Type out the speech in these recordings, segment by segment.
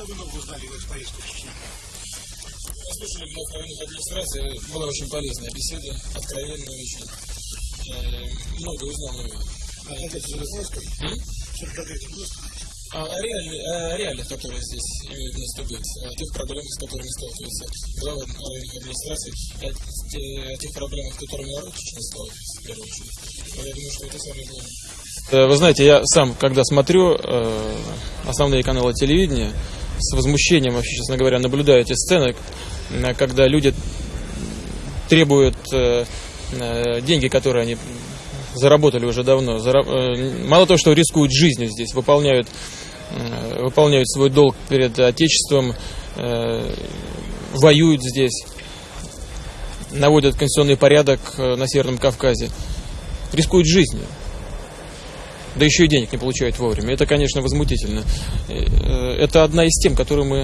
Что вы нового узнали в эту поездку в Чечню? Слушали вновь районных администраций, была очень полезная беседа, откровенная очень. Э, Много узнал нового. А? А, о, реалии- о реалиях, которые здесь имеют место быть, о тех проблемах, с которыми сталкиваются главы районных администраций, о, те- о тех проблемах, с которыми народ Чечни сталкивается, в первую очередь. Но я думаю, что это самое главное. Э, Вы знаете, я сам, когда смотрю э, основные каналы телевидения, с возмущением, вообще, честно говоря, наблюдаю эти сцены, э, когда люди требуют э, э, деньги, которые они заработали уже давно. Мало того, что рискуют жизнью здесь, выполняют, выполняют свой долг перед Отечеством, воюют здесь, наводят конституционный порядок на Северном Кавказе, рискуют жизнью. Да еще и денег не получают вовремя. Это, конечно, возмутительно. Э, э, Это одна из тем, которую мы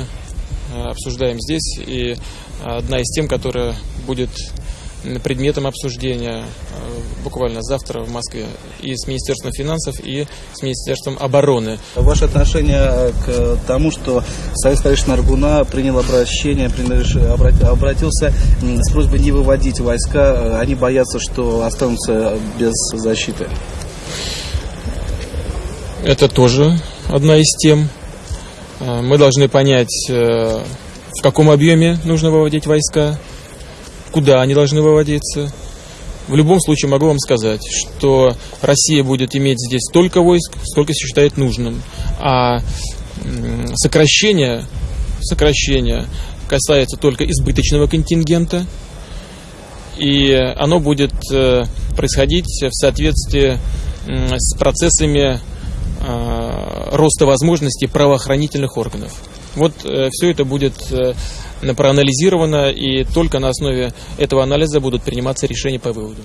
э, обсуждаем здесь, и одна из тем, которая будет предметом обсуждения буквально завтра в Москве и с Министерством финансов, и с Министерством обороны. Ваше отношение к тому, что Совет старейшин Аргуна принял обращение, обратился с просьбой не выводить войска, они боятся, что останутся без защиты. Это тоже одна из тем. Э, Мы должны понять, э, в каком объеме нужно выводить войска, куда они должны выводиться. В любом случае могу вам сказать, что Россия будет иметь здесь столько войск, сколько считает нужным. А сокращение, сокращение касается только избыточного контингента, и оно будет э, происходить в соответствии с процессами роста возможностей правоохранительных органов. Вот все это будет э, проанализировано, и только на основе этого анализа будут приниматься решения по выводу.